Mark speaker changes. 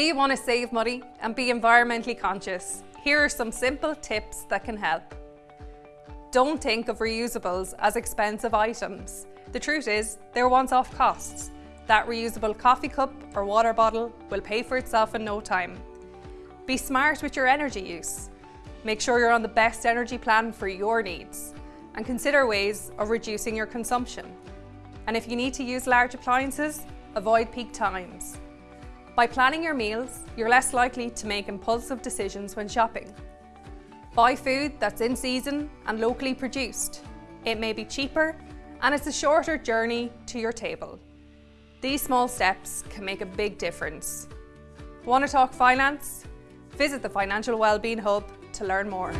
Speaker 1: you want to save money and be environmentally conscious? Here are some simple tips that can help. Don't think of reusables as expensive items. The truth is, they're once-off costs. That reusable coffee cup or water bottle will pay for itself in no time. Be smart with your energy use. Make sure you're on the best energy plan for your needs and consider ways of reducing your consumption. And if you need to use large appliances, avoid peak times. By planning your meals, you're less likely to make impulsive decisions when shopping. Buy food that's in season and locally produced. It may be cheaper and it's a shorter journey to your table. These small steps can make a big difference. Want to talk finance? Visit the Financial Wellbeing Hub to learn more.